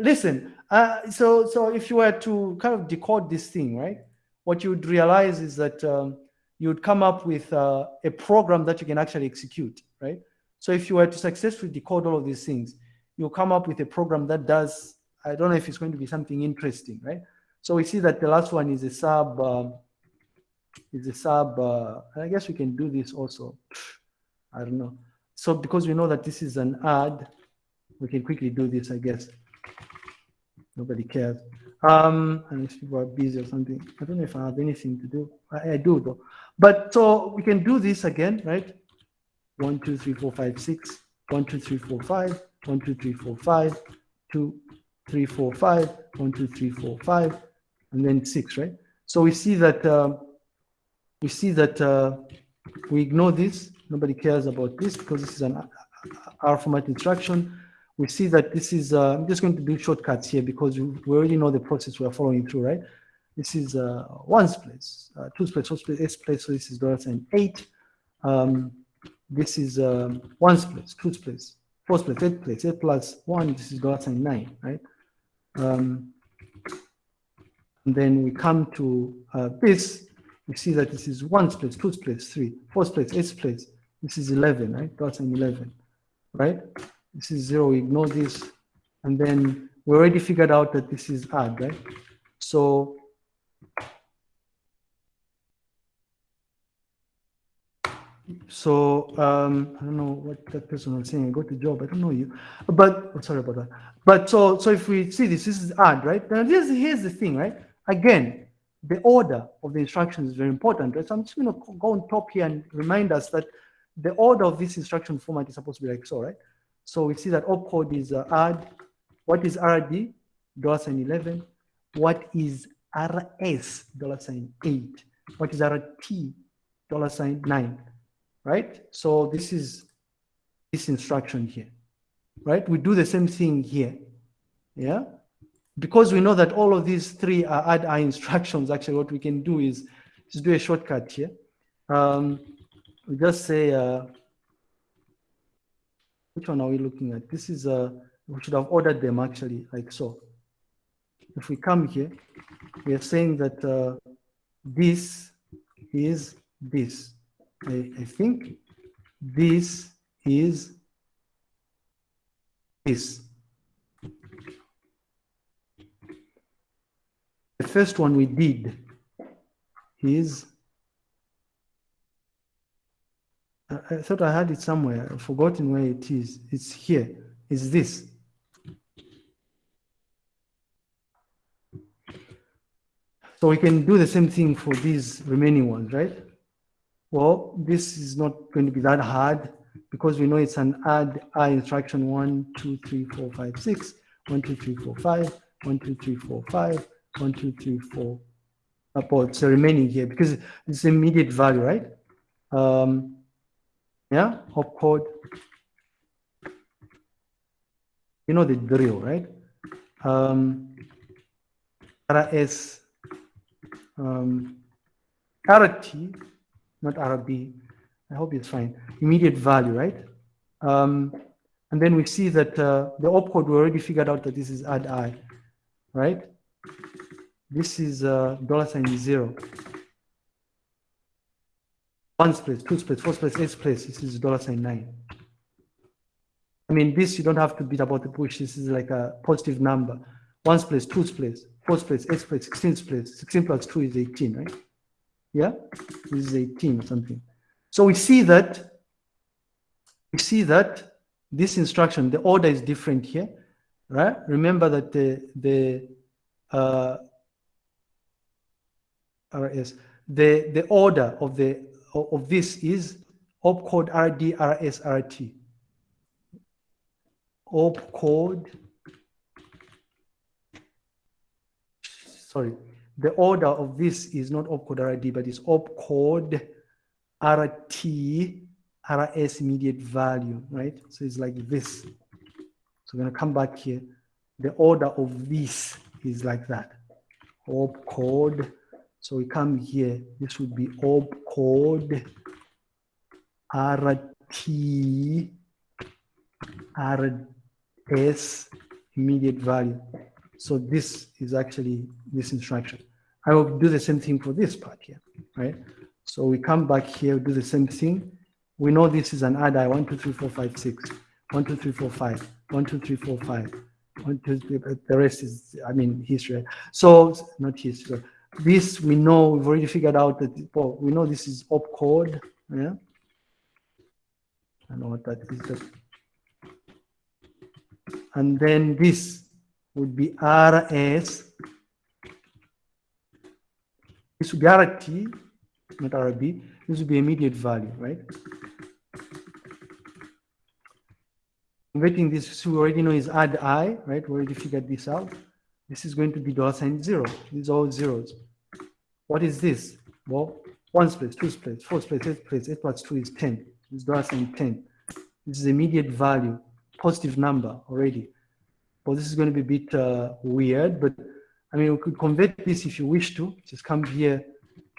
listen, uh, so, so if you were to kind of decode this thing, right, what you would realize is that um, you would come up with uh, a program that you can actually execute, right? So if you were to successfully decode all of these things, you'll come up with a program that does, I don't know if it's going to be something interesting, right? So we see that the last one is a sub, um, is a sub, uh, I guess we can do this also. I don't know. So because we know that this is an add, we can quickly do this, I guess. Nobody cares. Um, unless people are busy or something. I don't know if I have anything to do. I, I do though. But so we can do this again, right? One, two, three, four, five, six. One, two, three, four, five. One, two, three, four, five. Two, three, four, five. One, two, three, four, five. And then six, right? So we see that uh, we see that uh, we ignore this. Nobody cares about this because this is an R format instruction. We see that this is, uh, I'm just going to do shortcuts here because we, already know the process we are following through, right? This is uh, ones place, uh, twos place, fours place, place, so this is sign eight. Um, this is um, ones place, twos place, fours place, eight place, eight plus one, this is sign nine, right? Um, and then we come to uh, this, we see that this is ones place, twos place, three, fours place, eight place, this is 11, right? Sign 11, right? This is zero, ignore this. And then we already figured out that this is add, right? So so um, I don't know what that person was saying. I got the job. I don't know you, but oh, sorry about that. But so so if we see this, this is add, right? Now this here's the thing, right? Again, the order of the instructions is very important, right? So I'm just going to go on top here and remind us that the order of this instruction format is supposed to be like so, right? So we see that opcode is uh, add. What is RD? Dollar sign 11. What is RS? Dollar sign 8. What is RT? Dollar sign 9. Right? So this is this instruction here. Right? We do the same thing here. Yeah? Because we know that all of these three are add I instructions, actually what we can do is just do a shortcut here. Um, we just say uh, which one are we looking at? This is, uh, we should have ordered them actually like so. If we come here, we are saying that uh, this is this. I, I think this is this. The first one we did is I thought I had it somewhere. I've forgotten where it is. It's here. It's this. So we can do the same thing for these remaining ones, right? Well, this is not going to be that hard because we know it's an add I instruction one, two, three, four, five, six, one, two, three, four, five, one, two, three, four, five, one, two, three, four. About the remaining here because it's immediate value, right? Um, yeah, opcode. You know the drill, right? Um, RS, um, RT, not RB. I hope it's fine. Immediate value, right? Um, and then we see that uh, the opcode, we already figured out that this is add I, right? This is uh, dollar sign zero one place, two place, four place, eight place. This is dollar sign nine. I mean, this you don't have to beat about the bush. This is like a positive number. One place, two place, four place, eight place, sixteen place. Sixteen plus two is eighteen, right? Yeah, this is eighteen or something. So we see that we see that this instruction, the order is different here, right? Remember that the the uh, RS, the the order of the of this is opcode RD, RS, RT. Opcode, sorry, the order of this is not opcode RD, but it's opcode RT, RS immediate value, right? So it's like this. So we're gonna come back here. The order of this is like that. Opcode so we come here, this would be opcode RT RS immediate value. So this is actually this instruction. I will do the same thing for this part here, right? So we come back here, do the same thing. We know this is an two, three, four, five, six. One, two, three, four, five. One, two, three, four, five. One, two, three, the rest is, I mean, history. So, not history. This we know, we've already figured out that, well, we know this is opcode, yeah? I know what that is. And then this would be RS. This would be RT, not RB. This would be immediate value, right? Converting this, we already know is add i, right? We already figured this out. This is going to be dollar sign zero. These are all zeros. What is this? Well, one place, two place, four place, eight place, eight plus two is 10. This dollar sign 10. This is immediate value, positive number already. Well, this is going to be a bit uh, weird, but I mean, we could convert this if you wish to. Just come here.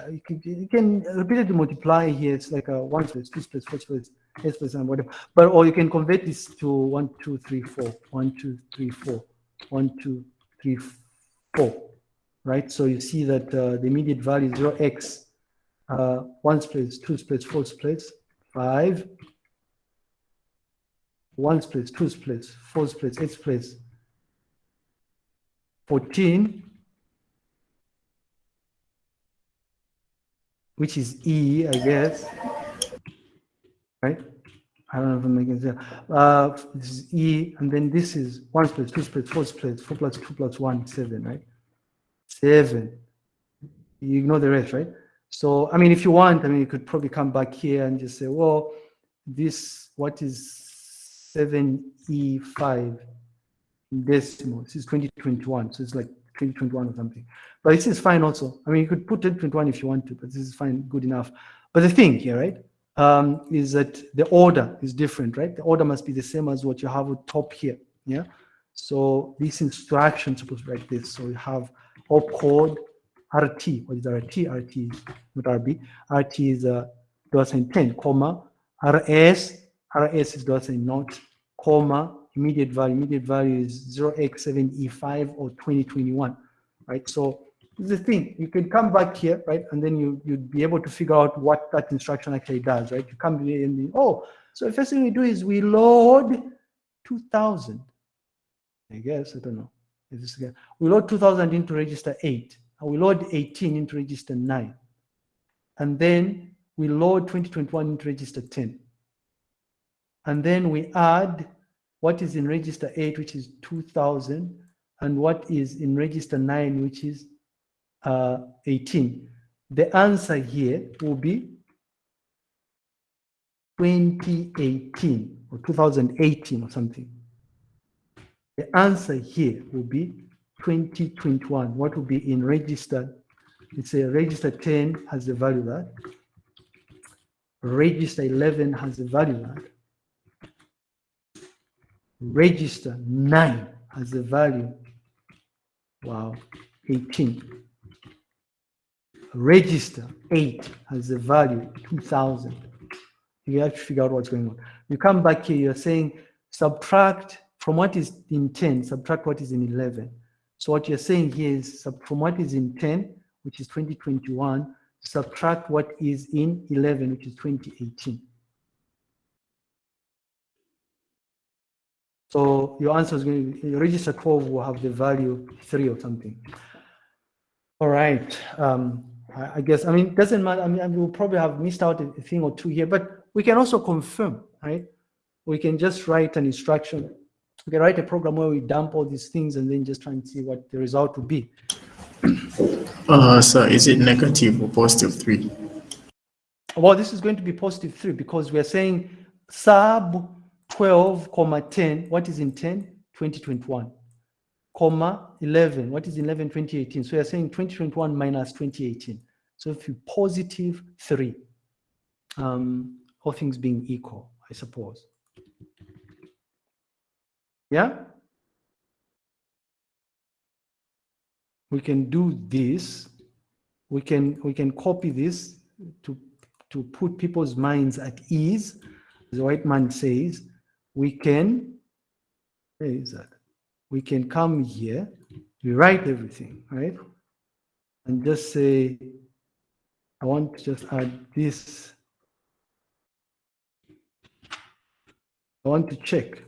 Uh, you, can, you can repeatedly multiply here. It's like a one place, two place, four place, eight place, and whatever. But or you can convert this to one, two, three, four, one, two, three, four, one, two, three, four. Right. So you see that uh, the immediate value is zero x, uh, ones place, two's place, four's place, one place, two place, four place, eight place, 14, which is E, I guess, right? I don't know if I'm making sense. Uh, this is E, and then this is one split, two split, four split, four plus two plus one, seven, right? Seven. You ignore the rest, right? So, I mean, if you want, I mean, you could probably come back here and just say, well, this, what is 7E5? decimal. This is 2021, so it's like 2021 or something. But this is fine also. I mean, you could put 2021 if you want to, but this is fine, good enough. But the thing here, right, um, is that the order is different, right? The order must be the same as what you have at top here, yeah? So this instruction supposed to be like this. So you have opcode RT. What is RT? RT is not RB. RT is a uh, dollar sign 10, comma, RS, RS is dollar sign not, comma, immediate value. Immediate value is 0x7E5 or 2021, right? So the thing, you can come back here, right? And then you, you'd be able to figure out what that instruction actually does, right? You come here and, oh, so the first thing we do is we load 2000. I guess, I don't know. We load 2000 into register 8. And we load 18 into register 9. And then we load 2021 into register 10. And then we add what is in register 8, which is 2000, and what is in register 9, which is uh, 18. The answer here will be 2018 or 2018 or something. The answer here will be 2021. What will be in register? It's a register 10 has the value that. Register 11 has the value that register 9 has a value, wow, 18. Register 8 has a value, 2000. You have to figure out what's going on. You come back here, you're saying subtract from what is in 10, subtract what is in 11. So what you're saying here is from what is in 10, which is 2021, subtract what is in 11, which is 2018. So your answer is going to be, register 12 will have the value three or something. All right. Um, I, I, guess, I mean, it doesn't matter. I mean, we'll probably have missed out a thing or two here, but we can also confirm, right? We can just write an instruction. We can write a program where we dump all these things and then just try and see what the result would be. Uh, so is it negative or positive three? Well, this is going to be positive three because we're saying sub 12, comma 10, what is in 10? 2021, comma 11, what is 11, 2018? So you're saying 2021 minus 2018. So if you positive 3, um, all things being equal, I suppose. Yeah? We can do this. We can we can copy this to to put people's minds at ease. The white man says, we can, where is that? We can come here, rewrite everything, right? And just say, I want to just add this. I want to check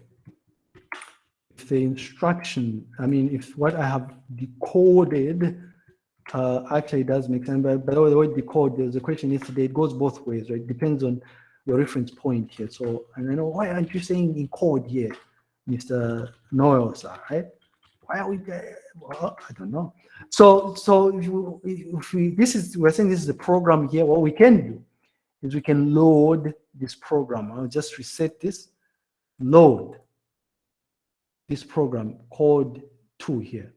if the instruction, I mean, if what I have decoded uh, actually does make sense. But by the way, the word decode, there's a question yesterday, it goes both ways, right? Depends on your reference point here. So, and I know, why aren't you saying encode here, Mr. Sir, right? Why are we there? Well, I don't know. So, so if, you, if we, this is, we're saying this is a program here, what we can do is we can load this program. I'll just reset this, load this program called two here.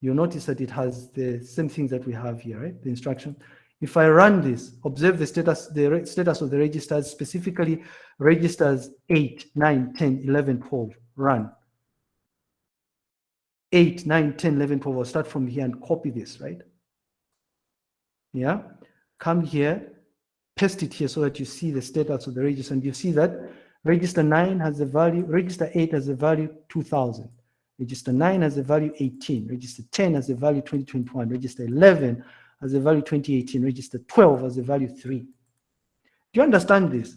You'll notice that it has the same things that we have here, right? The instruction. If I run this, observe the status, the status of the registers, specifically registers 8, 9, 10, 11, 12, run. 8, 9, 10, 11, 12, I'll start from here and copy this, right? Yeah, come here, paste it here so that you see the status of the register and you see that register 9 has the value, register 8 has the value 2000. Register 9 has a value 18. Register 10 has a value 2021. Register 11 has a value 2018. Register 12 has a value 3. Do you understand this?